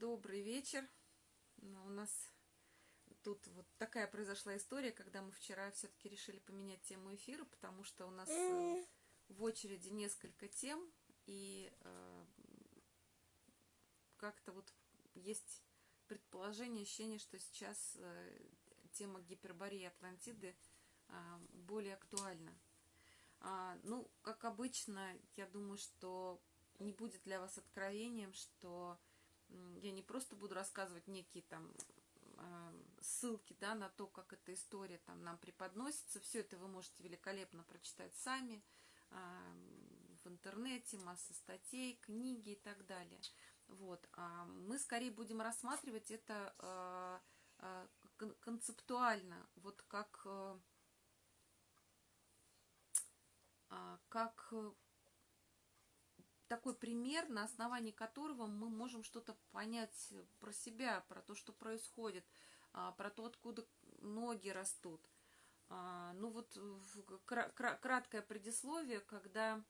Добрый вечер. У нас тут вот такая произошла история, когда мы вчера все-таки решили поменять тему эфира, потому что у нас э, в очереди несколько тем, и э, как-то вот есть предположение, ощущение, что сейчас э, тема гипербории Атлантиды э, более актуальна. А, ну, как обычно, я думаю, что не будет для вас откровением, что я не просто буду рассказывать некие там а, ссылки да, на то, как эта история там нам преподносится. Все это вы можете великолепно прочитать сами а, в интернете, масса статей, книги и так далее. Вот. А мы скорее будем рассматривать это концептуально, вот как, как такой пример, на основании которого мы можем что-то понять про себя, про то, что происходит, а, про то, откуда ноги растут. А, ну вот краткое предисловие, когда,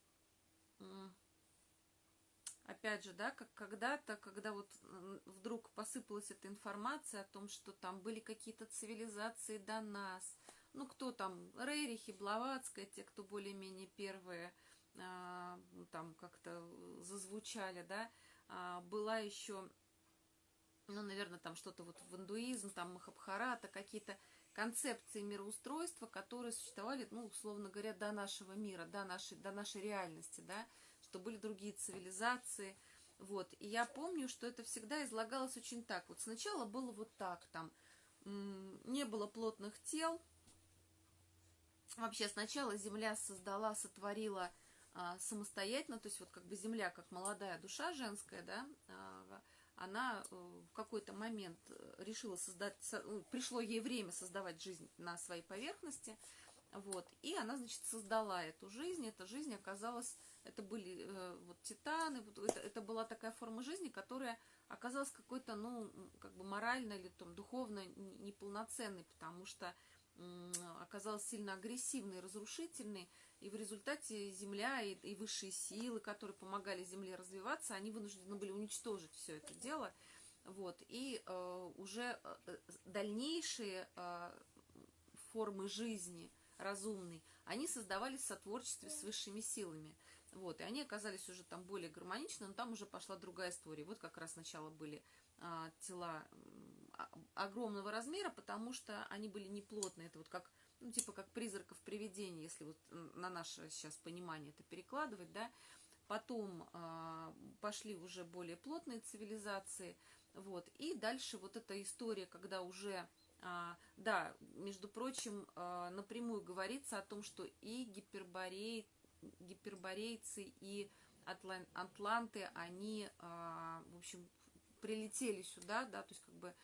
опять же, да, как когда-то, когда вот вдруг посыпалась эта информация о том, что там были какие-то цивилизации до нас, ну кто там, Рейрихи, Блаватская, те, кто более-менее первые, там как-то зазвучали, да, а, была еще, ну, наверное, там что-то вот в индуизм, там Махабхарата, какие-то концепции мироустройства, которые существовали, ну, условно говоря, до нашего мира, до нашей, до нашей реальности, да, что были другие цивилизации, вот. И я помню, что это всегда излагалось очень так. Вот сначала было вот так, там, не было плотных тел, Вообще сначала Земля создала, сотворила а, самостоятельно, то есть вот как бы земля, как молодая душа женская, да, а, она э, в какой-то момент решила создать, ну, пришло ей время создавать жизнь на своей поверхности, вот, и она, значит, создала эту жизнь, эта жизнь оказалась, это были э, вот титаны, вот, это, это была такая форма жизни, которая оказалась какой-то, ну, как бы морально или там духовно неполноценной, потому что оказалась сильно агрессивной, разрушительной, и в результате Земля и, и высшие силы, которые помогали Земле развиваться, они вынуждены были уничтожить все это дело. Вот, и э, уже э, дальнейшие э, формы жизни разумной, они создавались в сотворчестве с высшими силами. Вот, и они оказались уже там более гармоничны, но там уже пошла другая история. Вот как раз сначала были а, тела огромного размера, потому что они были неплотные. Это вот как, ну, типа как призраков привидений, если вот на наше сейчас понимание это перекладывать, да. Потом э, пошли уже более плотные цивилизации, вот. И дальше вот эта история, когда уже, э, да, между прочим, э, напрямую говорится о том, что и гиперборей, гиперборейцы, и атлан, атланты, они, э, в общем, прилетели сюда, да, то есть как бы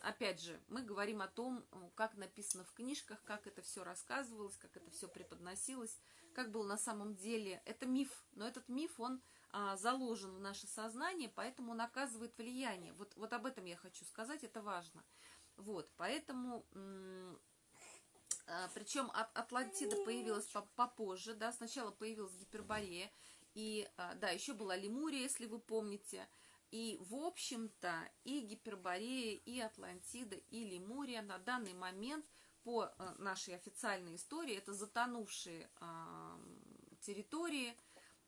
опять же, мы говорим о том, как написано в книжках, как это все рассказывалось, как это все преподносилось, как было на самом деле. Это миф, но этот миф, он а, заложен в наше сознание, поэтому он оказывает влияние. Вот, вот об этом я хочу сказать, это важно. Вот, поэтому, а, причем от, Атлантида появилась попозже, да, сначала появилась Гиперборея, и, а, да, еще была Лемурия, если вы помните, и, в общем-то, и Гиперборея, и Атлантида, и Лемурия на данный момент по э, нашей официальной истории это затонувшие э, территории.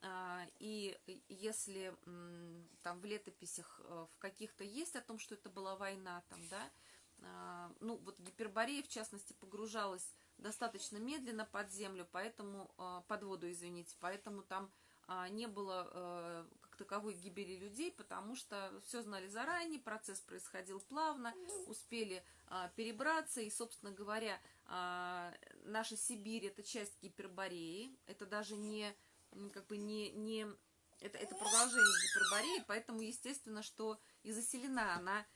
Э, и если там в летописях э, в каких-то есть о том, что это была война, там, да, э, ну вот Гиперборея, в частности, погружалась достаточно медленно под землю, поэтому, под воду, извините, поэтому там не было э, таковой гибели людей, потому что все знали заранее, процесс происходил плавно, успели а, перебраться, и, собственно говоря, а, наша Сибирь – это часть Гипербореи, это даже не, как бы не, не это, это продолжение Гипербореи, поэтому, естественно, что и заселена она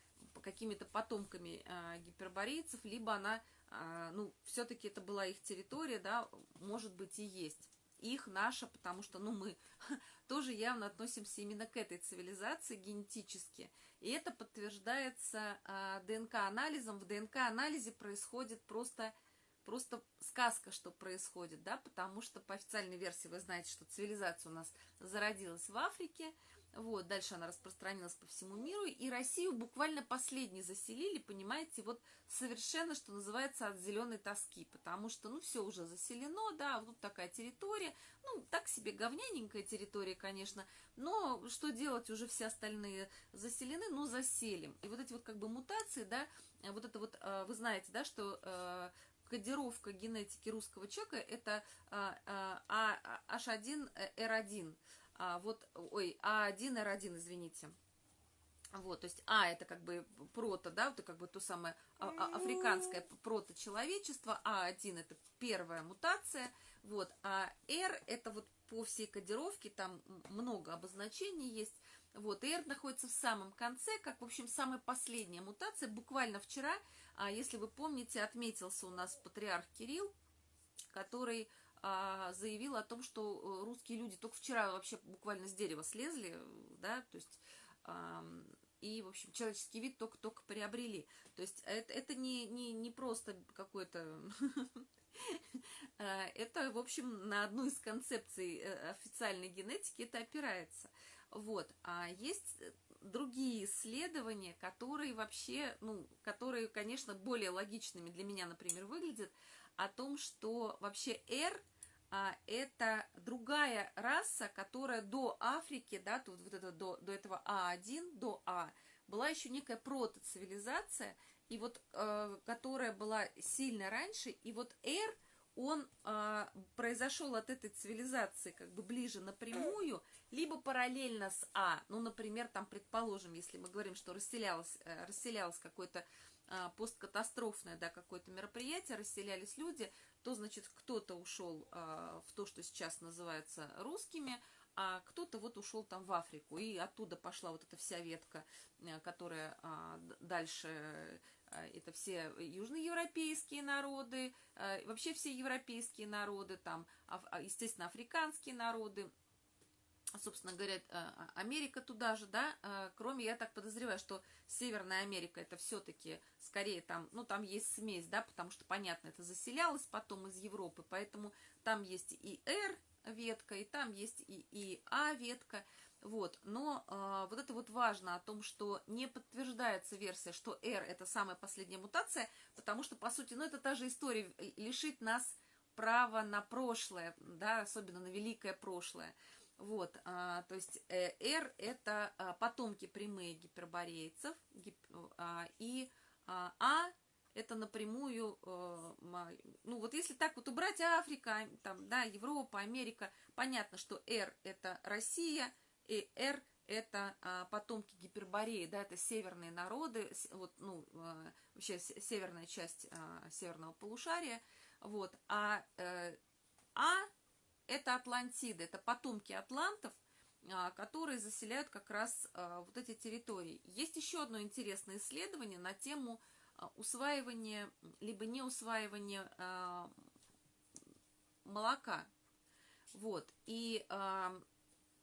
какими-то потомками а, гиперборейцев, либо она, а, ну, все-таки это была их территория, да, может быть и есть их, наша, потому что, ну, мы тоже явно относимся именно к этой цивилизации генетически. И это подтверждается э, ДНК-анализом. В ДНК-анализе происходит просто, просто сказка, что происходит, да, потому что по официальной версии вы знаете, что цивилизация у нас зародилась в Африке, вот, дальше она распространилась по всему миру, и Россию буквально последней заселили, понимаете, вот совершенно, что называется, от зеленой тоски, потому что, ну, все уже заселено, да, вот тут такая территория, ну, так себе говняненькая территория, конечно, но что делать, уже все остальные заселены, ну, заселим. И вот эти вот как бы мутации, да, вот это вот, э, вы знаете, да, что э, кодировка генетики русского человека это H1R1, а, вот, ой, А1, Р1, извините. Вот, то есть А это как бы прото, да, это как бы то самое а, а, африканское прото-человечество, А1 это первая мутация, вот, а Р это вот по всей кодировке, там много обозначений есть, вот, и R находится в самом конце, как, в общем, самая последняя мутация. Буквально вчера, если вы помните, отметился у нас патриарх Кирилл, который а, заявил о том, что э, русские люди только вчера вообще буквально с дерева слезли, да, то есть и, в общем, человеческий вид только-только приобрели. То есть это, это не, не, не просто какой-то... А, это, в общем, на одну из концепций э, официальной генетики это опирается. Вот. А есть другие исследования, которые вообще, ну, которые, конечно, более логичными для меня, например, выглядят, о том, что вообще R – а, это другая раса, которая до Африки, да, тут вот это до, до этого А1, до А, была еще некая протоцивилизация, и вот, э, которая была сильно раньше, и вот R, он э, произошел от этой цивилизации как бы ближе напрямую, либо параллельно с А. Ну, например, там, предположим, если мы говорим, что расселялось, э, расселялось какое-то э, посткатастрофное, да, какое-то мероприятие, расселялись люди, то, значит, кто-то ушел а, в то, что сейчас называется русскими, а кто-то вот ушел там в Африку, и оттуда пошла вот эта вся ветка, э, которая а, дальше, а, это все южноевропейские народы, а, вообще все европейские народы, там, а, естественно, африканские народы, собственно говоря, э, Америка туда же, да, э, кроме, я так подозреваю, что Северная Америка это все-таки скорее там, ну, там есть смесь, да, потому что, понятно, это заселялось потом из Европы, поэтому там есть и R ветка, и там есть и, и А ветка, вот, но э, вот это вот важно о том, что не подтверждается версия, что R это самая последняя мутация, потому что, по сути, ну, это та же история, лишить нас права на прошлое, да, особенно на великое прошлое. Вот, а, то есть э, R это а, потомки прямые гиперборейцев, гип, а, и а, а это напрямую, а, ну вот если так вот убрать Африка, там, да, Европа, Америка, понятно, что R это Россия, и R это а, потомки Гипербореи, да, это северные народы, вот, ну, а, вообще северная часть а, северного полушария, вот, а, э, а это Атлантиды, это потомки атлантов, а, которые заселяют как раз а, вот эти территории. Есть еще одно интересное исследование на тему а, усваивания, либо не усваивания молока. Вот. И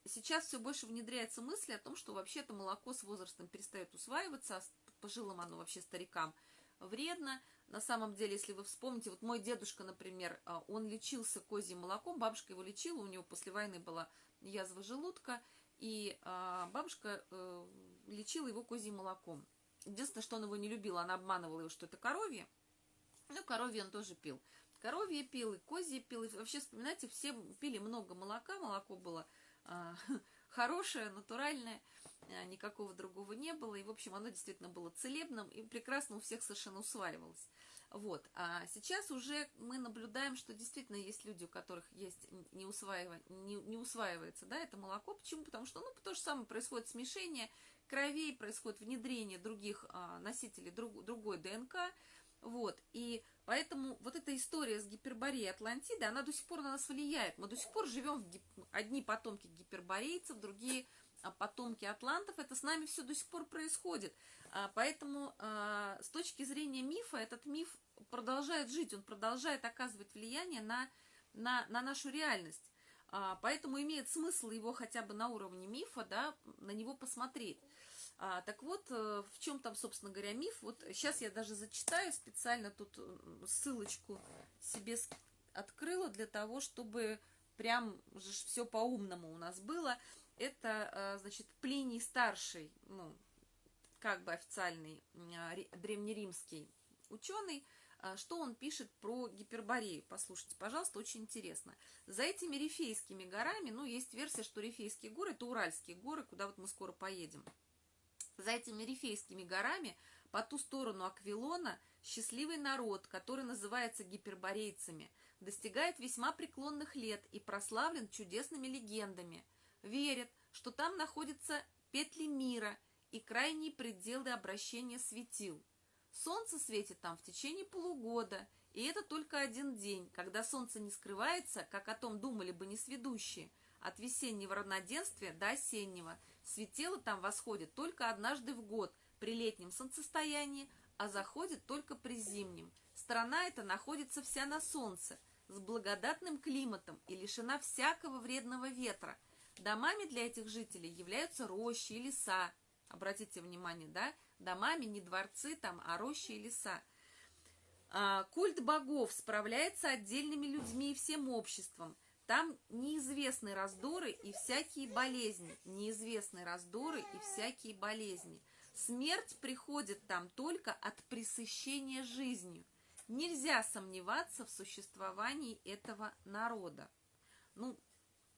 сейчас все больше внедряется мысль о том, что вообще-то молоко с возрастом перестает усваиваться, а пожилым оно вообще старикам вредно. На самом деле, если вы вспомните, вот мой дедушка, например, а, он лечился козьим молоком, бабушка его лечила, у него после войны была язва желудка, и а, бабушка э, лечила его козьим молоком. Единственное, что он его не любил, она обманывала его, что это коровье. Ну, коровье он тоже пил. Коровье пил, и козье пил. И вообще, вспоминайте, все пили много молока, молоко было а, хорошее, натуральное. Э, никакого другого не было, и, в общем, оно действительно было целебным и прекрасно у всех совершенно усваивалось. Вот. А сейчас уже мы наблюдаем, что действительно есть люди, у которых есть не, усваивание, не, не усваивается да, это молоко. Почему? Потому что ну, то же самое происходит смешение кровей, происходит внедрение других а, носителей друг, другой ДНК. Вот. И поэтому вот эта история с гипербореей Атлантиды, она до сих пор на нас влияет. Мы до сих пор живем в гип... одни потомки гиперборейцев, другие потомки атлантов, это с нами все до сих пор происходит. А, поэтому а, с точки зрения мифа, этот миф продолжает жить, он продолжает оказывать влияние на, на, на нашу реальность. Поэтому имеет смысл его хотя бы на уровне мифа, да, на него посмотреть. А, так вот, э, в чем там, собственно говоря, миф? Вот сейчас я даже зачитаю специально тут ссылочку себе открыла для того, чтобы прям же все по-умному у нас было. Это, значит, Плиний Старший, ну, как бы официальный древнеримский ученый, что он пишет про Гиперборею. Послушайте, пожалуйста, очень интересно. За этими Рифейскими горами, ну, есть версия, что Рифейские горы – это Уральские горы, куда вот мы скоро поедем. За этими Рифейскими горами по ту сторону Аквилона счастливый народ, который называется гиперборейцами, достигает весьма преклонных лет и прославлен чудесными легендами. Верят, что там находятся петли мира и крайние пределы обращения светил. Солнце светит там в течение полугода, и это только один день, когда солнце не скрывается, как о том думали бы несведущие, от весеннего равноденствия до осеннего. Светило там восходит только однажды в год, при летнем солнцестоянии, а заходит только при зимнем. Страна эта находится вся на солнце, с благодатным климатом и лишена всякого вредного ветра. Домами для этих жителей являются рощи и леса. Обратите внимание, да? Домами не дворцы там, а рощи и леса. А, культ богов справляется отдельными людьми и всем обществом. Там неизвестны раздоры и всякие болезни. Неизвестны раздоры и всякие болезни. Смерть приходит там только от пресыщения жизнью. Нельзя сомневаться в существовании этого народа. Ну,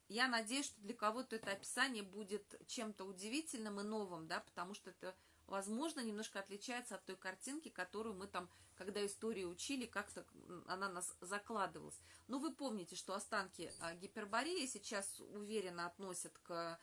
я надеюсь, что для кого-то это описание будет чем-то удивительным и новым, да, потому что это, возможно, немножко отличается от той картинки, которую мы там, когда историю учили, как-то она нас закладывалась. Ну, вы помните, что останки а, Гипербореи сейчас уверенно относят к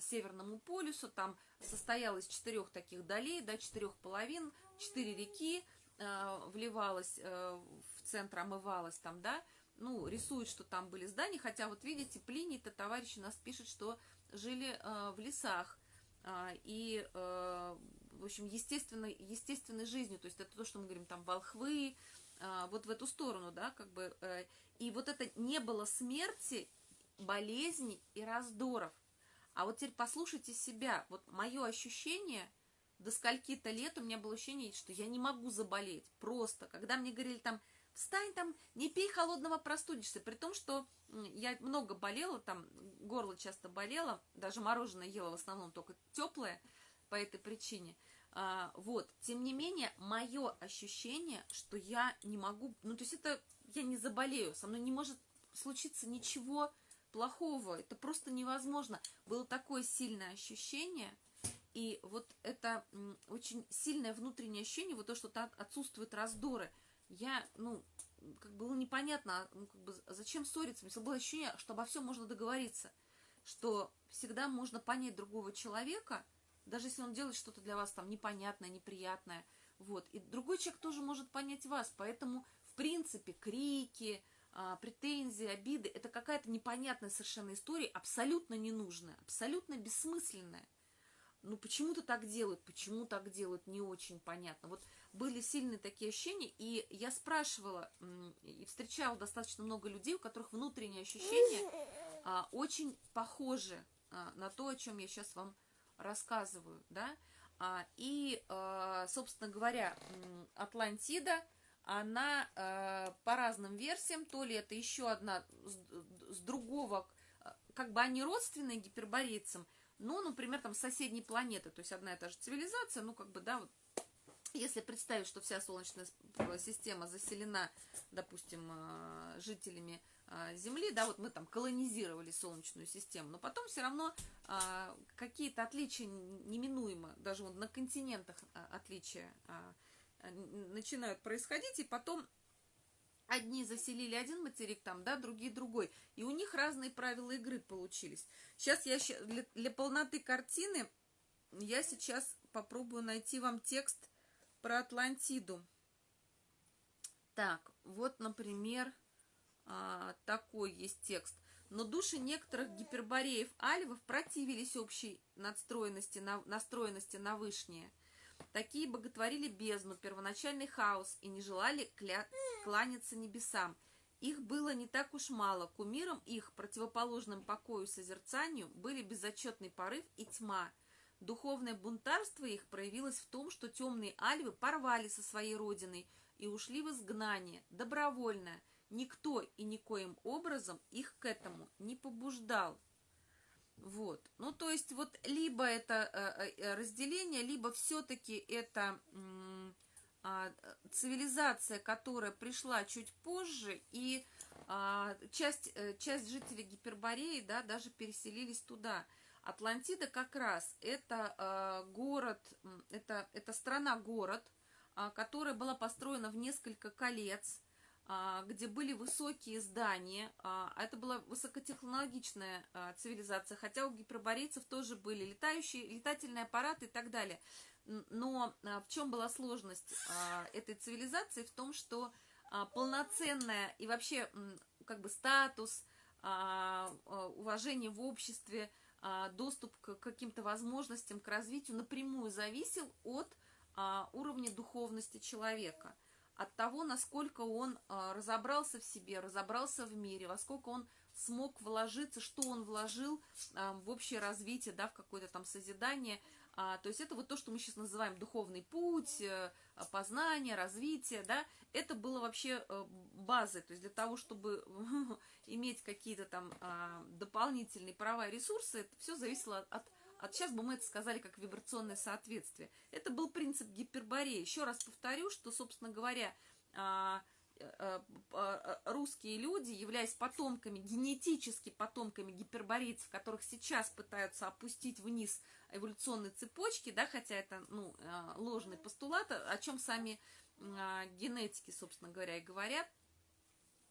Северному полюсу, там состоял из четырех таких долей, да, четырех половин, четыре реки, э, вливалась э, в центр, омывалась там, да, ну, рисует, что там были здания, хотя вот видите, Плиний-то товарищ у нас пишет, что жили э, в лесах, э, и, э, в общем, естественной, естественной жизнью, то есть это то, что мы говорим, там, волхвы, э, вот в эту сторону, да, как бы, э, и вот это не было смерти, болезней и раздоров, а вот теперь послушайте себя. Вот мое ощущение, до скольки-то лет у меня было ощущение, что я не могу заболеть. Просто. Когда мне говорили там, встань там, не пей холодного, простудишься. При том, что я много болела, там горло часто болело, даже мороженое ела в основном только теплое по этой причине. А, вот, тем не менее, мое ощущение, что я не могу, ну, то есть это я не заболею, со мной не может случиться ничего плохого. Это просто невозможно. Было такое сильное ощущение, и вот это очень сильное внутреннее ощущение, вот то, что так отсутствуют раздоры. Я, ну, как было непонятно, а, ну, как бы, зачем ссориться. У меня было ощущение, что обо всем можно договориться, что всегда можно понять другого человека, даже если он делает что-то для вас там непонятное, неприятное. Вот. И другой человек тоже может понять вас. Поэтому, в принципе, крики, а, претензии, обиды, это какая-то непонятная совершенно история, абсолютно ненужная, абсолютно бессмысленная. Ну, почему-то так делают, почему так делают, не очень понятно. Вот были сильные такие ощущения, и я спрашивала, и встречала достаточно много людей, у которых внутренние ощущения а, очень похожи а, на то, о чем я сейчас вам рассказываю, да. А, и, а, собственно говоря, Атлантида – она э, по разным версиям, то ли это еще одна с, с другого, э, как бы они родственные гиперборейцам, но, например, там соседней планеты, то есть одна и та же цивилизация, ну, как бы, да, вот, если представить, что вся Солнечная система заселена, допустим, э, жителями э, Земли, да, вот мы там колонизировали Солнечную систему, но потом все равно э, какие-то отличия неминуемо, даже вот на континентах отличия начинают происходить, и потом одни заселили один материк там, да, другие другой. И у них разные правила игры получились. Сейчас я для полноты картины я сейчас попробую найти вам текст про Атлантиду. Так, вот, например, а, такой есть текст. Но души некоторых гипербореев альвов противились общей надстроенности, на, настроенности на вышнее – Такие боготворили бездну, первоначальный хаос и не желали кля... кланяться небесам. Их было не так уж мало. Кумиром их, противоположным покою и созерцанию, были безотчетный порыв и тьма. Духовное бунтарство их проявилось в том, что темные альвы порвали со своей родиной и ушли в изгнание, добровольно. Никто и никоим образом их к этому не побуждал. Вот. Ну, то есть, вот либо это э, э, разделение, либо все-таки это а, цивилизация, которая пришла чуть позже, и а, часть, э, часть жителей Гипербореи, да, даже переселились туда. Атлантида как раз это а, город, это, это страна-город, которая была построена в несколько колец, где были высокие здания, а это была высокотехнологичная цивилизация, хотя у гиперборейцев тоже были летающие, летательные аппараты и так далее. Но в чем была сложность этой цивилизации? В том, что а, полноценная и вообще как бы статус, а, а, уважение в обществе, доступ к каким-то возможностям, к развитию напрямую зависел от уровня духовности человека, от того, насколько он разобрался в себе, разобрался в мире, во сколько он смог вложиться, что он вложил в общее развитие, да, в какое-то там созидание – а, то есть это вот то, что мы сейчас называем духовный путь, познание, развитие, да, это было вообще э, базой, то есть для того, чтобы иметь какие-то там а, дополнительные права и ресурсы, это все зависело от, от, сейчас бы мы это сказали как вибрационное соответствие. Это был принцип гипербореи. Еще раз повторю, что, собственно говоря, а, Э, э, русские люди, являясь потомками, генетически потомками гиперборейцев, которых сейчас пытаются опустить вниз эволюционной цепочки, да, хотя это, ну, э, ложный постулат, о чем сами генетики, собственно говоря, и говорят,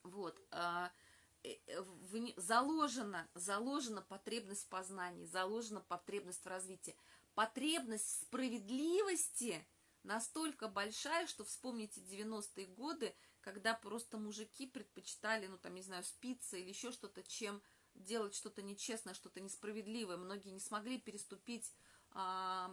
вот, заложена, заложена потребность в познании, заложена потребность в развитии, потребность в справедливости настолько большая, что вспомните 90-е годы, когда просто мужики предпочитали, ну, там, не знаю, спиться или еще что-то, чем делать что-то нечестное, что-то несправедливое. Многие не смогли переступить, а,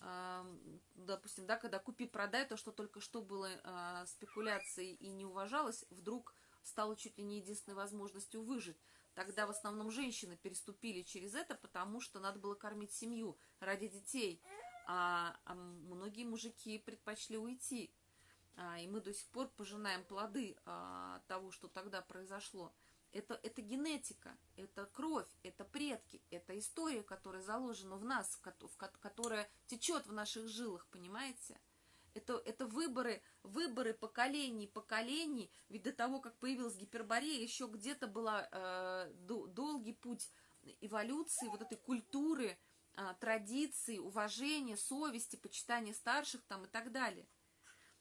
а, допустим, да, когда купи-продай, то, что только что было а, спекуляцией и не уважалось, вдруг стало чуть ли не единственной возможностью выжить. Тогда в основном женщины переступили через это, потому что надо было кормить семью ради детей. А, а многие мужики предпочли уйти а, и мы до сих пор пожинаем плоды а, того, что тогда произошло. Это, это генетика, это кровь, это предки, это история, которая заложена в нас, которая течет в наших жилах, понимаете? Это, это выборы, выборы поколений, поколений. Ведь до того, как появилась гиперборея, еще где-то был э, долгий путь эволюции, вот этой культуры, э, традиций, уважения, совести, почитания старших там и так далее.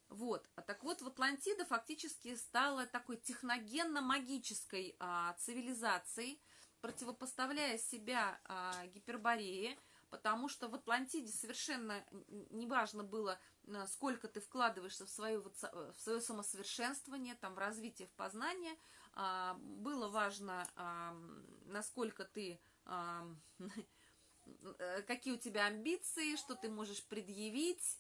Вот. А так вот, в Атлантида фактически стала такой техногенно-магической а, цивилизацией, противопоставляя себя а, Гиперборее, потому что в Атлантиде совершенно неважно было, сколько ты вкладываешься в свое, в свое самосовершенствование, там, в развитие, в познание. А, было важно, а, насколько ты... А, какие у тебя амбиции, что ты можешь предъявить,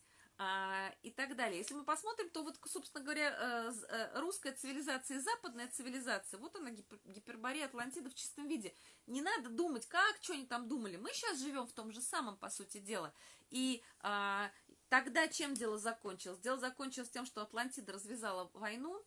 и так далее. Если мы посмотрим, то вот, собственно говоря, э, э, русская цивилизация и западная цивилизация, вот она, гиперборея Атлантида в чистом виде. Не надо думать, как, что они там думали. Мы сейчас живем в том же самом, по сути дела. И а, тогда чем дело закончилось? Дело закончилось тем, что Атлантида развязала войну.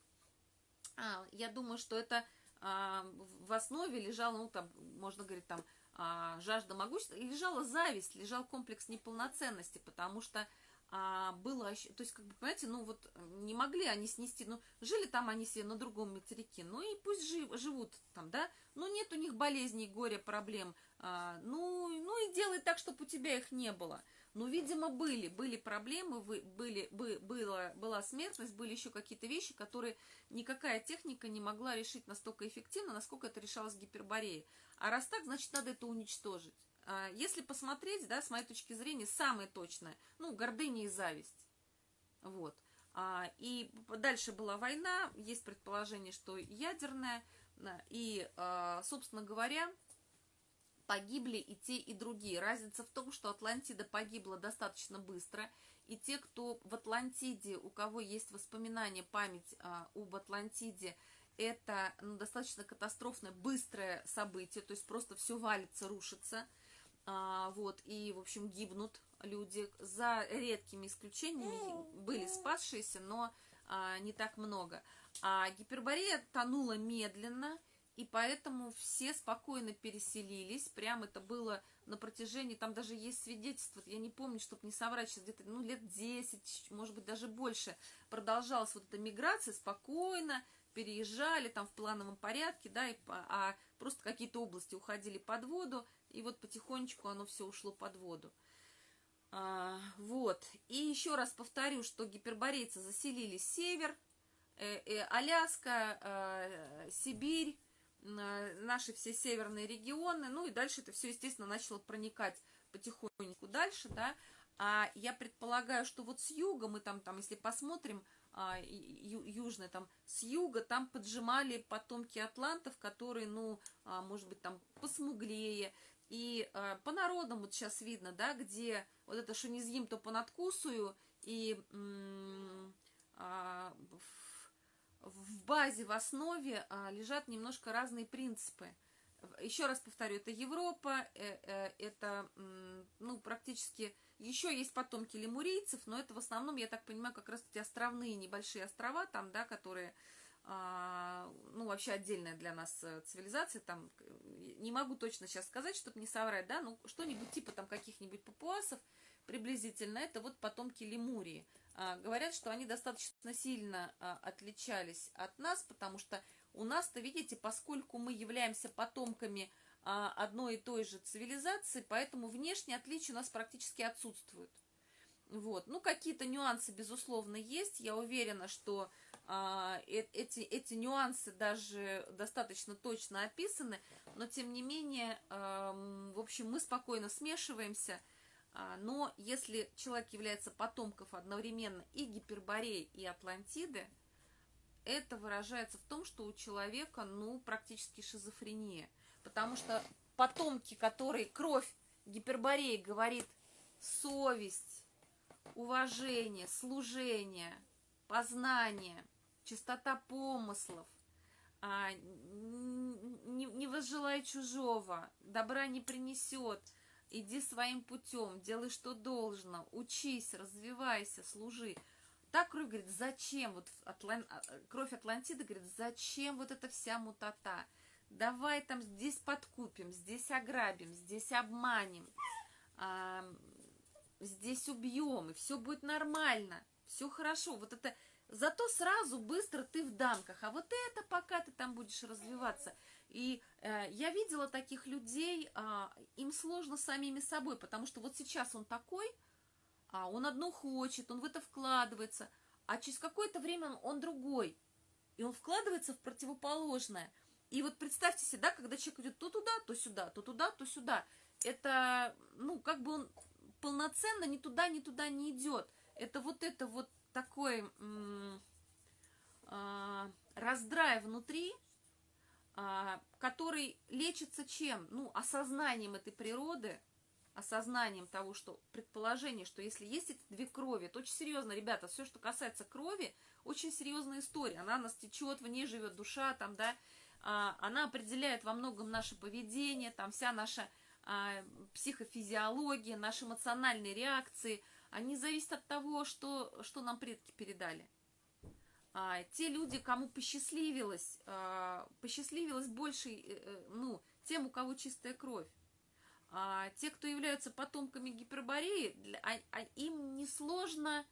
А, я думаю, что это а, в основе лежало, ну, там, можно говорить, там, а, жажда могущества, лежала зависть, лежал комплекс неполноценности, потому что а, было, то есть, как бы, понимаете, ну вот не могли они снести, ну, жили там они себе на другом материке, ну и пусть жив, живут там, да, ну нет у них болезней, горя, проблем, а, ну, ну и делай так, чтобы у тебя их не было. Ну, видимо, были, были проблемы, были, бы, была, была смертность, были еще какие-то вещи, которые никакая техника не могла решить настолько эффективно, насколько это решалось гипербореей. А раз так, значит, надо это уничтожить. А, если посмотреть, да, с моей точки зрения, самое точное, ну, гордыня и зависть. Вот. А, и дальше была война, есть предположение, что ядерная, и, а, собственно говоря, погибли и те, и другие. Разница в том, что Атлантида погибла достаточно быстро, и те, кто в Атлантиде, у кого есть воспоминания, память об Атлантиде, это ну, достаточно катастрофное, быстрое событие, то есть просто все валится, рушится – а, вот, и, в общем, гибнут люди. За редкими исключениями были спасшиеся, но а, не так много. А Гиперборея тонула медленно, и поэтому все спокойно переселились. Прям это было на протяжении, там даже есть свидетельство, я не помню, чтобы не соврать, сейчас где-то ну, лет 10, может быть, даже больше продолжалась вот эта миграция спокойно, переезжали там в плановом порядке, да, и, а просто какие-то области уходили под воду, и вот потихонечку оно все ушло под воду. А, вот. И еще раз повторю, что гиперборейцы заселили север, э, э, Аляска, э, Сибирь, наши все северные регионы, ну и дальше это все, естественно, начало проникать потихоньку дальше, да, а я предполагаю, что вот с юга мы там, там если посмотрим, а, ю, южный, там, с юга там поджимали потомки атлантов, которые, ну, а, может быть, там посмуглее, и а, по народам вот сейчас видно, да, где вот это что не съем, то понадкусую, и а, в базе, в основе а, лежат немножко разные принципы. Еще раз повторю, это Европа, э, э, это ну, практически... Еще есть потомки лемурийцев, но это в основном, я так понимаю, как раз эти островные небольшие острова там, да, которые, а, ну, вообще отдельная для нас э, цивилизация, там, не могу точно сейчас сказать, чтобы не соврать, да, ну, что-нибудь типа там каких-нибудь папуасов, приблизительно, это вот потомки Лемурии. А, говорят, что они достаточно сильно а, отличались от нас, потому что у нас-то, видите, поскольку мы являемся потомками а, одной и той же цивилизации, поэтому внешние отличия у нас практически отсутствуют. Вот. Ну, какие-то нюансы, безусловно, есть. Я уверена, что а, эти, эти нюансы даже достаточно точно описаны, но, тем не менее, э в общем, мы спокойно смешиваемся – а, но если человек является потомком одновременно и Гипербореи, и Атлантиды, это выражается в том, что у человека, ну, практически шизофрения. Потому что потомки, которые кровь Гипербореи говорит совесть, уважение, служение, познание, чистота помыслов, а, не, не возжелай чужого, добра не принесет – Иди своим путем, делай, что должно, учись, развивайся, служи. Так кровь говорит, зачем, вот Атлан... А, кровь Атлантиды говорит, зачем вот эта вся мутата? Давай там здесь подкупим, здесь ограбим, здесь обманем, а, здесь убьем, и все будет нормально, все хорошо. Вот это, зато сразу быстро ты в дамках, а вот это пока ты там будешь развиваться – и э, я видела таких людей, э, им сложно самими собой, потому что вот сейчас он такой, а он одно хочет, он в это вкладывается, а через какое-то время он, другой, и он вкладывается в противоположное. И вот представьте себе, да, когда человек идет то туда, то сюда, то туда, то сюда, это, ну, как бы он полноценно ни туда, ни туда не идет. Это вот это вот такой а, раздрай внутри, а, который лечится чем? Ну, осознанием этой природы, осознанием того, что предположение, что если есть эти две крови, это очень серьезно, ребята, все, что касается крови, очень серьезная история, она нас течет, в ней живет душа, там, да, а, она определяет во многом наше поведение, там вся наша психофизиология, наши эмоциональные реакции, они зависят от того, что, что нам предки передали а, те люди, кому посчастливилось, а, посчастливилось больше, э, э, ну, тем, у кого чистая кровь. А, те, кто являются потомками гипербореи, для, а, а, им несложно,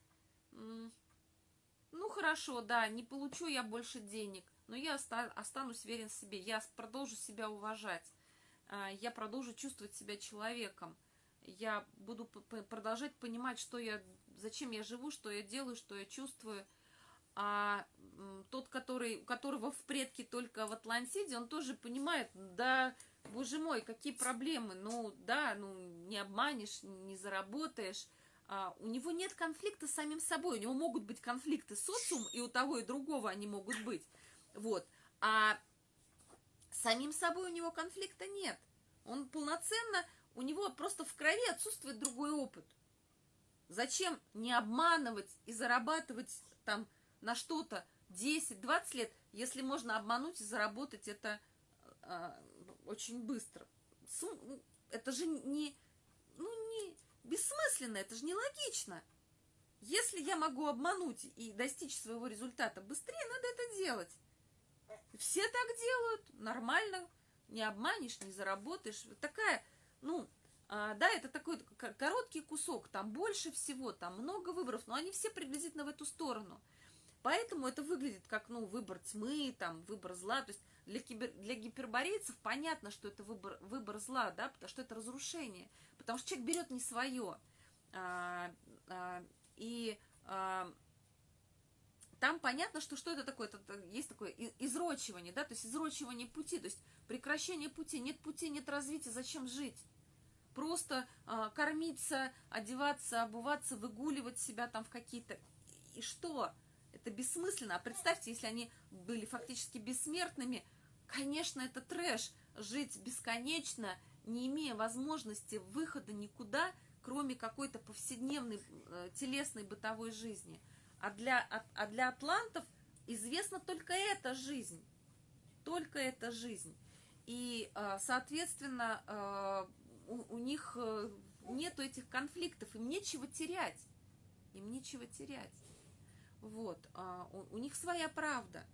ну, хорошо, да, не получу я больше денег, но я оста, останусь верен себе, я продолжу себя уважать, а, я продолжу чувствовать себя человеком, я буду продолжать понимать, что я, зачем я живу, что я делаю, что я чувствую, а тот, который, у которого в предке только в Атлантиде, он тоже понимает, да, боже мой, какие проблемы, ну, да, ну, не обманешь, не заработаешь, а, у него нет конфликта с самим собой, у него могут быть конфликты с социумом, и у того и другого они могут быть, вот, а самим собой у него конфликта нет, он полноценно, у него просто в крови отсутствует другой опыт. Зачем не обманывать и зарабатывать там на что-то 10-20 лет, если можно обмануть и заработать это э, очень быстро. Ну, это же не, ну, не бессмысленно, это же не логично. Если я могу обмануть и достичь своего результата быстрее, надо это делать. все так делают, нормально, не обманешь, не заработаешь. Такая, ну, а, да, это такой короткий кусок, там больше всего, там много выборов, но они все приблизительно в эту сторону. Поэтому это выглядит как, ну, выбор тьмы, там, выбор зла. То есть для, кибер, для гиперборейцев понятно, что это выбор, выбор зла, да, потому что это разрушение. Потому что человек берет не свое. А, а, и а, там понятно, что что это такое, это, есть такое изрочивание, да, то есть изрочивание пути, то есть прекращение пути, нет пути, нет развития, зачем жить? Просто а, кормиться, одеваться, обуваться, выгуливать себя там в какие-то... И что? Это бессмысленно. А представьте, если они были фактически бессмертными, конечно, это трэш. Жить бесконечно, не имея возможности выхода никуда, кроме какой-то повседневной э, телесной бытовой жизни. А для, а, а для атлантов известна только эта жизнь. Только эта жизнь. И, э, соответственно, э, у, у них э, нету этих конфликтов, им нечего терять. Им нечего терять. Вот, а, у, у них своя правда.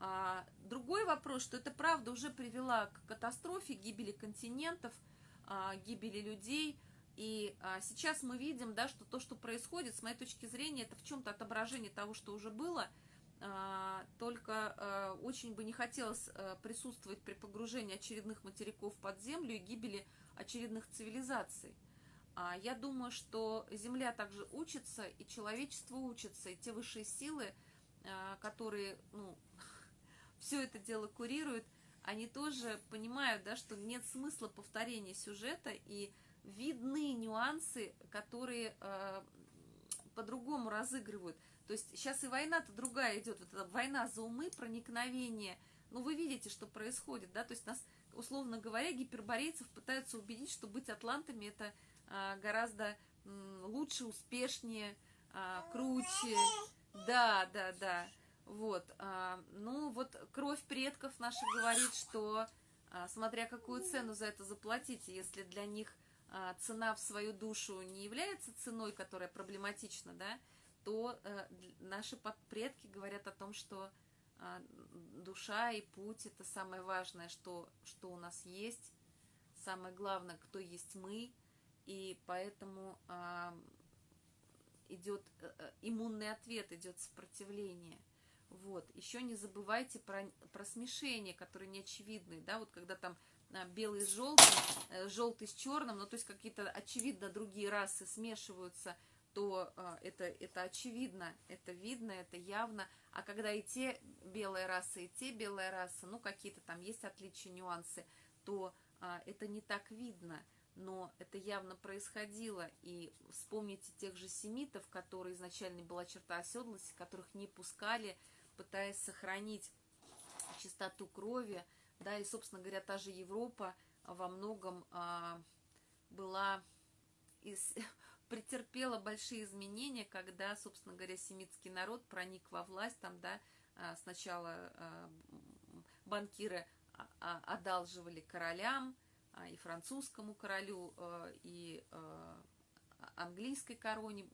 А другой вопрос, что эта правда уже привела к катастрофе, гибели континентов, а, гибели людей. И а, сейчас мы видим, да, что то, что происходит, с моей точки зрения, это в чем-то отображение того, что уже было. А, только а, очень бы не хотелось а, присутствовать при погружении очередных материков под землю и гибели очередных цивилизаций. Я думаю, что Земля также учится, и человечество учится, и те высшие силы, которые ну, все это дело курируют, они тоже понимают, да, что нет смысла повторения сюжета, и видны нюансы, которые по-другому разыгрывают. То есть сейчас и война-то другая идет, вот эта война за умы, проникновение. Ну, вы видите, что происходит, да, то есть нас, условно говоря, гиперборейцев пытаются убедить, что быть атлантами это а, гораздо лучше, успешнее, а, круче. Да, да, да. Вот. А, ну, вот кровь предков наша говорит, что смотря какую цену за это заплатить, если для них цена в свою душу не является ценой, которая проблематична, да, то э, наши предки говорят о том, что душа и путь это самое важное, что, что у нас есть, самое главное, кто есть мы – и поэтому а, идет э, э, иммунный ответ, идет сопротивление. Вот. Еще не забывайте про, про смешение, которые не очевидны, да, вот когда там а, белый с желтым, желтый с черным, ну, то есть какие-то, очевидно, другие расы смешиваются, то а, это, это очевидно, это видно, это явно. А когда и те белые расы, и те белые расы, ну, какие-то там есть отличия, нюансы, то а, это не так видно но это явно происходило. И вспомните тех же семитов, которые изначально была черта оседлости, которых не пускали, пытаясь сохранить чистоту крови. Да, и, собственно говоря, та же Европа во многом а, была из, претерпела большие изменения, когда, собственно говоря, семитский народ проник во власть, там, да, а, сначала а, банкиры а, одалживали королям, и французскому королю, и английской короне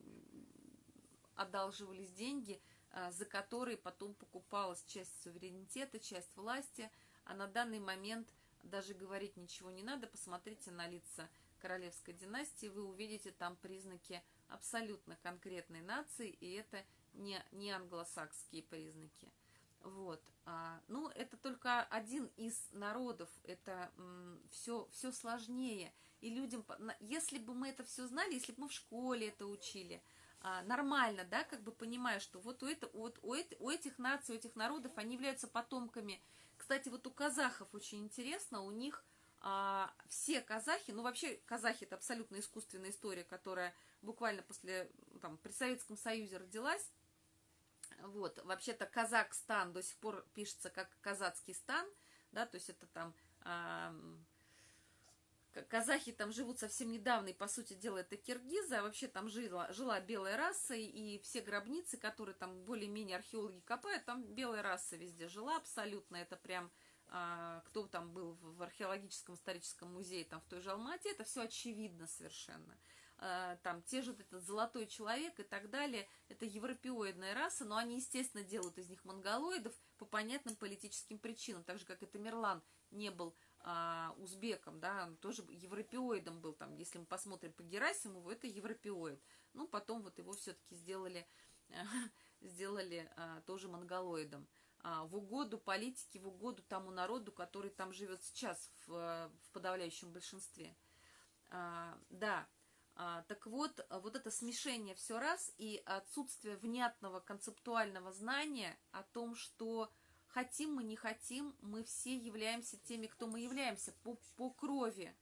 одалживались деньги, за которые потом покупалась часть суверенитета, часть власти, а на данный момент даже говорить ничего не надо, посмотрите на лица королевской династии, вы увидите там признаки абсолютно конкретной нации, и это не, не англосакские признаки. Вот. А, ну, это только один из народов, это все, все сложнее. И людям, если бы мы это все знали, если бы мы в школе это учили, а, нормально, да, как бы понимая, что вот у, это, вот у, это, у этих наций, у этих народов, они являются потомками. Кстати, вот у казахов очень интересно, у них а, все казахи, ну вообще казахи это абсолютно искусственная история, которая буквально после, там, при Советском Союзе родилась, вот, вообще-то Казахстан до сих пор пишется как казацкий стан, да, то есть это там казахи там живут совсем недавно, и по сути дела это киргизы, а вообще там жила, жила белая раса, и все гробницы, которые там более-менее археологи копают, там белая раса везде жила абсолютно, это прям кто там был в археологическом историческом музее там в той же Алмате, это все очевидно совершенно. э, там те же этот золотой человек и так далее, это европеоидная раса, но они, естественно, делают из них монголоидов по понятным политическим причинам, так же, как и Тамерлан не был а, узбеком, да, он тоже европеоидом был, там, если мы посмотрим по Герасимову, это европеоид. Ну, потом вот его все-таки сделали, сделали а, тоже монголоидом. А, в угоду политике, в угоду тому народу, который там живет сейчас в, в подавляющем большинстве. А, да, а, так вот, вот это смешение все раз и отсутствие внятного концептуального знания о том, что хотим мы, не хотим, мы все являемся теми, кто мы являемся по, по крови.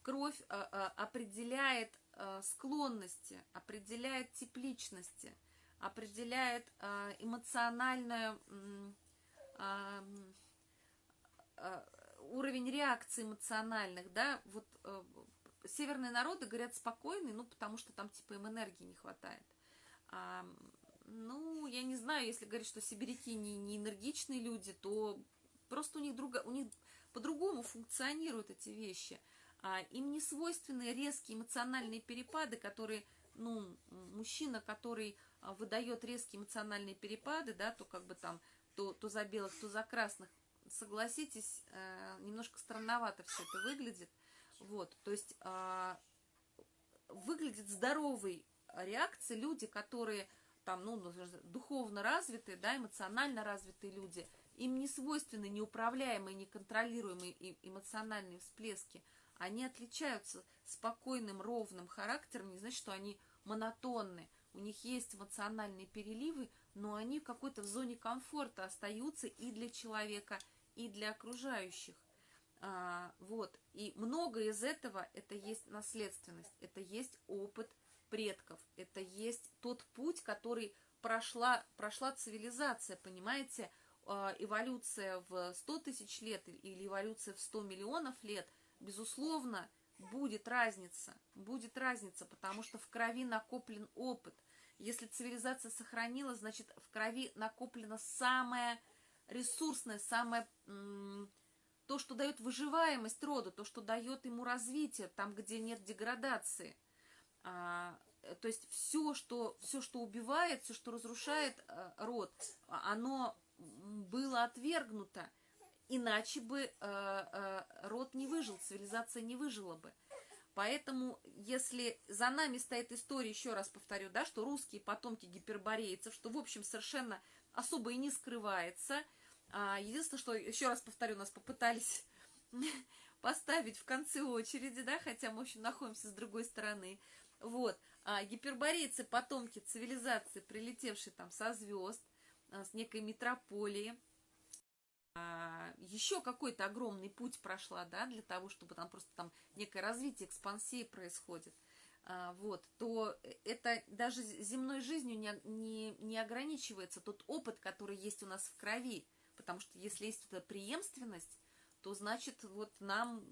Кровь а, а, определяет а, склонности, определяет тип личности – определяет э, эмоциональную э, э, уровень реакции эмоциональных, да, вот э, северные народы говорят спокойные, ну, потому что там, типа, им энергии не хватает. А, ну, я не знаю, если говорить, что сибиряки не, не энергичные люди, то просто у них, друга, у них по-другому функционируют эти вещи. А, им не свойственны резкие эмоциональные перепады, которые, ну, мужчина, который а, выдает резкие эмоциональные перепады, да, то как бы там, то, то за белых, то за красных, согласитесь, э, немножко странновато все это выглядит. Вот, то есть э, выглядит здоровой реакцией люди, которые там, ну, ну духовно развитые, да, эмоционально развитые люди, им не свойственны неуправляемые, неконтролируемые эмоциональные всплески. Они отличаются спокойным, ровным характером, не значит, что они монотонны у них есть эмоциональные переливы, но они в какой-то в зоне комфорта остаются и для человека, и для окружающих. А, вот. И много из этого это есть наследственность, это есть опыт предков, это есть тот путь, который прошла, прошла цивилизация, понимаете, а, эволюция в 100 тысяч лет или эволюция в 100 миллионов лет, безусловно, будет разница, будет разница, потому что в крови накоплен опыт. Если цивилизация сохранила, значит, в крови накоплено самое ресурсное, самое то, что дает выживаемость роду, то, что дает ему развитие, там, где нет деградации. А, то есть все что, все, что убивает, все, что разрушает а, род, оно было отвергнуто. Иначе бы а, а, род не выжил, цивилизация не выжила бы. Поэтому, если за нами стоит история, еще раз повторю, да, что русские потомки гиперборейцев, что, в общем, совершенно особо и не скрывается. А, единственное, что, еще раз повторю, нас попытались поставить в конце очереди, да, хотя мы, в общем, находимся с другой стороны. Вот. А гиперборейцы, потомки цивилизации, прилетевшие там со звезд, а, с некой метрополии, еще какой-то огромный путь прошла, да, для того, чтобы там просто там некое развитие, экспансия происходит, а, вот, то это даже земной жизнью не, не, не ограничивается тот опыт, который есть у нас в крови, потому что если есть эта преемственность, то значит вот нам,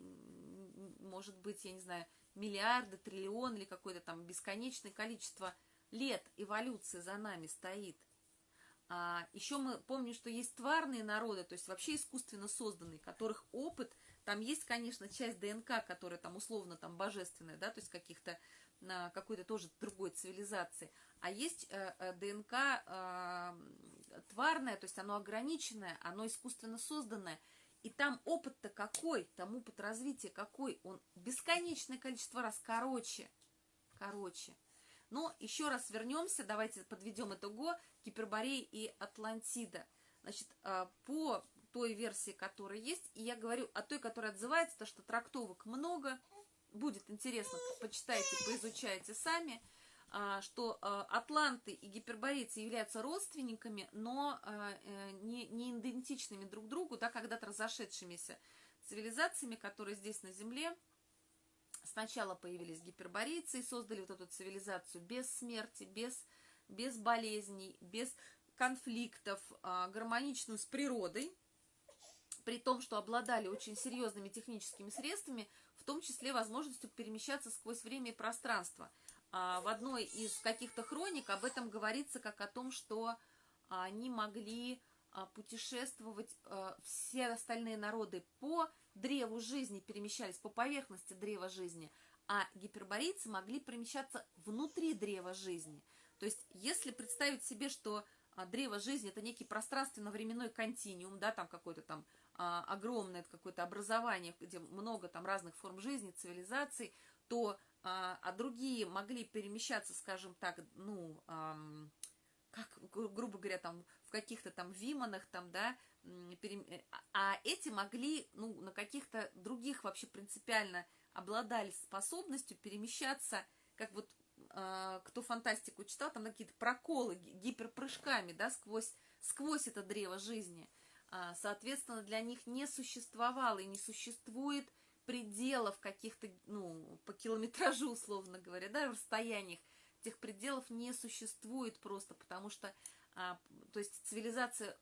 может быть, я не знаю, миллиарды, триллион или какое-то там бесконечное количество лет эволюции за нами стоит – а, еще мы помним, что есть тварные народы, то есть вообще искусственно созданные, которых опыт, там есть, конечно, часть ДНК, которая там условно там божественная, да, то есть каких-то на какой-то тоже другой цивилизации, а есть э, э, ДНК э, тварное, то есть оно ограниченное, оно искусственно созданное, и там опыт-то какой, там опыт развития какой, он бесконечное количество раз. Короче, короче. Но еще раз вернемся, давайте подведем итого, Гиперборея и Атлантида. Значит, а, по той версии, которая есть, и я говорю о той, которая отзывается, то что трактовок много, будет интересно, почитайте, поизучайте сами, а, что а, атланты и гиперборейцы являются родственниками, но э, не, не идентичными друг другу, да, когда-то разошедшимися цивилизациями, которые здесь на Земле Сначала появились гиперборейцы и создали вот эту цивилизацию без смерти, без, без болезней, без конфликтов, а, гармоничную с природой, при том, что обладали очень серьезными техническими средствами, в том числе возможностью перемещаться сквозь время и пространство. А, в одной из каких-то хроник об этом говорится как о том, что они могли а, путешествовать все остальные народы по древу жизни перемещались по поверхности древа жизни, а гиперборейцы могли перемещаться внутри древа жизни. То есть, если представить себе, что а, древо жизни это некий пространственно-временной континуум, да, там какое-то там а, огромное какое-то образование, где много там разных форм жизни, цивилизаций, то а, а другие могли перемещаться, скажем так, ну, а, как, грубо говоря, там в каких-то там виманах, там, да, перем... а эти могли, ну, на каких-то других вообще принципиально обладали способностью перемещаться, как вот э, кто фантастику читал, там какие-то проколы гиперпрыжками, да, сквозь, сквозь это древо жизни. А, соответственно, для них не существовало и не существует пределов каких-то, ну, по километражу, условно говоря, да, расстояниях. Этих пределов не существует просто, потому что, а, то есть цивилизация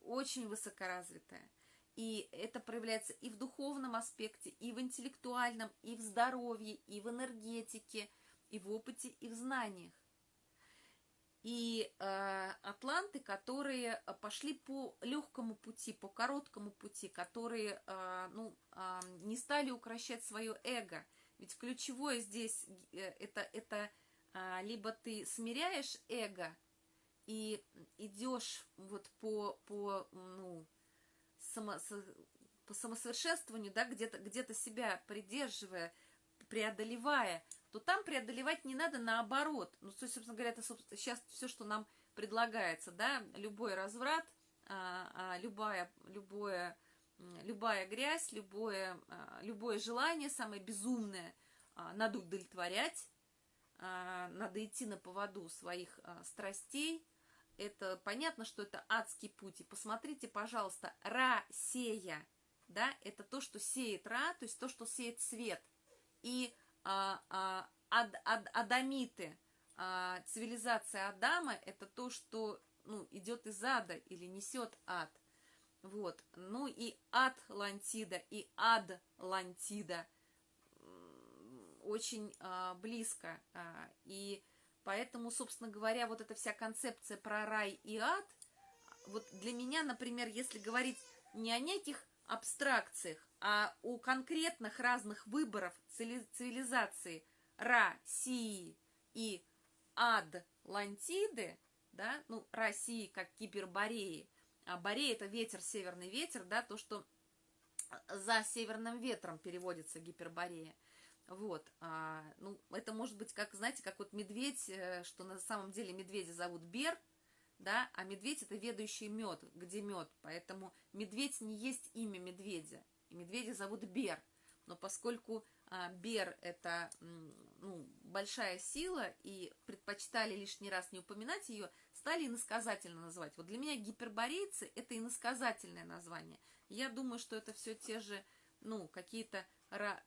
очень высокоразвитая. И это проявляется и в духовном аспекте, и в интеллектуальном, и в здоровье, и в энергетике, и в опыте, и в знаниях. И э, атланты, которые пошли по легкому пути, по короткому пути, которые э, ну, э, не стали укращать свое эго. Ведь ключевое здесь э, это, это либо ты смиряешь эго и идешь вот по, по ну, само, по самосовершенствованию, да, где-то где, -то, себя придерживая, преодолевая, то там преодолевать не надо наоборот. Ну, то есть, собственно говоря, это сейчас все, что нам предлагается, да, любой разврат, а, а, любая, любое, любая грязь, любое, а, любое желание, самое безумное, а, надо удовлетворять, а, надо идти на поводу своих а, страстей, это понятно, что это адский путь. И посмотрите, пожалуйста, Ра-сея, да, это то, что сеет Ра, то есть то, что сеет свет. И а, а, ад, ад, адамиты, а, цивилизация Адама, это то, что ну, идет из ада или несет ад. Вот. Ну и ад Лантида и ад Лантида очень а, близко. А, и Поэтому, собственно говоря, вот эта вся концепция про рай и ад, вот для меня, например, если говорить не о неких абстракциях, а о конкретных разных выборов цивилизации России и ад Лантиды, да, ну, России как Кибербореи, а Борея это ветер, северный ветер, да, то, что за северным ветром переводится Гиперборея. Вот, а, ну, это может быть, как, знаете, как вот медведь, э, что на самом деле медведя зовут Бер, да, а медведь это ведущий мед, где мед, поэтому медведь не есть имя медведя, и медведя зовут Бер, но поскольку а, Бер это, ну, большая сила, и предпочитали лишний раз не упоминать ее, стали иносказательно называть. Вот для меня гиперборейцы это иносказательное название. Я думаю, что это все те же, ну, какие-то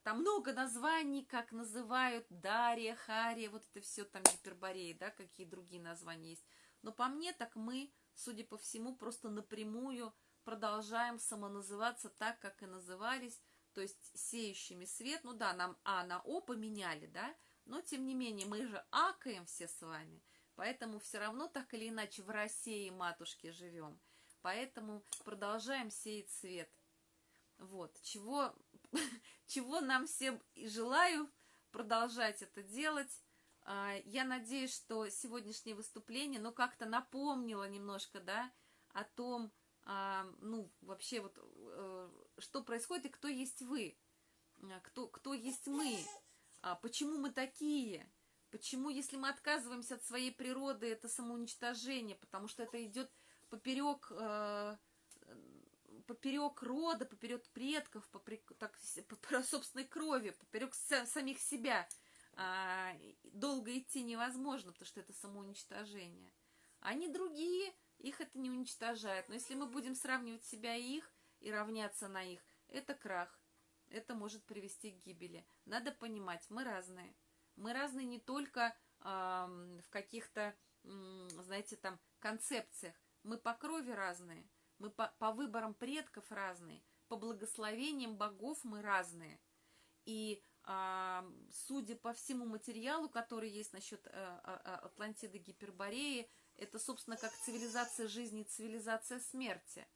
там много названий, как называют Дарья, Хария, вот это все там гипербореи, да, какие другие названия есть. Но по мне, так мы, судя по всему, просто напрямую продолжаем самоназываться так, как и назывались, то есть сеющими свет. Ну да, нам А на О поменяли, да, но тем не менее мы же акаем все с вами, поэтому все равно так или иначе в России матушке живем. Поэтому продолжаем сеять свет. Вот, чего чего нам всем и желаю продолжать это делать. А, я надеюсь, что сегодняшнее выступление, ну, как-то напомнило немножко, да, о том, а, ну, вообще вот, э, что происходит и кто есть вы, а, кто, кто есть мы, почему мы такие, почему, если мы отказываемся от своей природы, это самоуничтожение, потому что это идет поперек э, поперек рода, поперек предков, поперек, так, по собственной крови, поперек самих себя а, долго идти невозможно, потому что это самоуничтожение. Они другие, их это не уничтожает. Но если мы будем сравнивать себя и их, и равняться на их, это крах. Это может привести к гибели. Надо понимать, мы разные. Мы разные не только э, в каких-то, знаете, там концепциях. Мы по крови разные – мы по, по выборам предков разные, по благословениям богов мы разные. И а, судя по всему материалу, который есть насчет а, а, Атлантиды Гипербореи, это, собственно, как цивилизация жизни цивилизация смерти.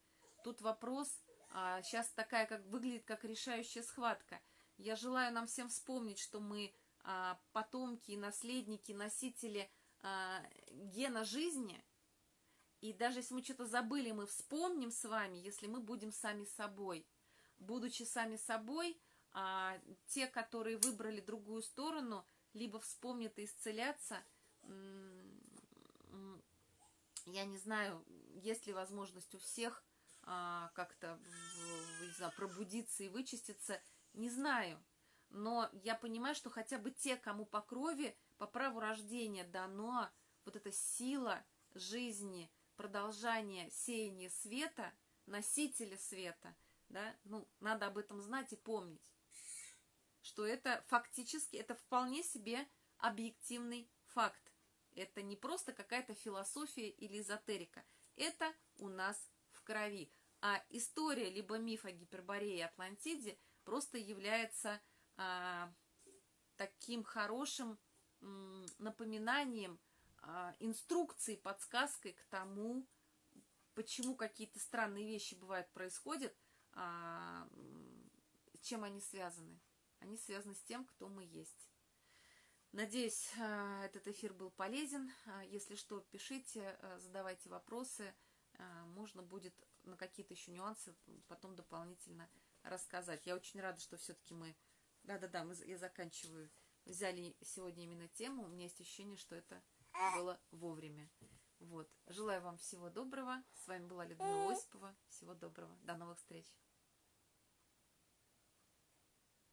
Тут вопрос, а, сейчас такая, как выглядит, как решающая схватка. Я желаю нам всем вспомнить, что мы а, потомки, наследники, носители а, гена жизни. И даже если мы что-то забыли, мы вспомним с вами, если мы будем сами собой. Будучи сами собой, а, те, которые выбрали другую сторону, либо вспомнят и исцелятся, я не знаю, есть ли возможность у всех а, как-то пробудиться и вычиститься, не знаю. Но я понимаю, что хотя бы те, кому по крови, по праву рождения дано вот эта сила жизни, продолжание сеяния света, носителя света, да, ну, надо об этом знать и помнить, что это фактически, это вполне себе объективный факт. Это не просто какая-то философия или эзотерика. Это у нас в крови. А история, либо миф о Гиперборее и Атлантиде просто является а, таким хорошим м, напоминанием, инструкцией, подсказкой к тому, почему какие-то странные вещи бывают, происходят, а, чем они связаны. Они связаны с тем, кто мы есть. Надеюсь, а, этот эфир был полезен. А, если что, пишите, а, задавайте вопросы. Можно будет на какие-то еще нюансы потом дополнительно рассказать. Я очень рада, что все-таки мы... Да-да-да, я заканчиваю. Взяли сегодня именно тему. У меня есть ощущение, что это было вовремя. Вот. Желаю вам всего доброго. С вами была Людмила Осипова. Всего доброго. До новых встреч.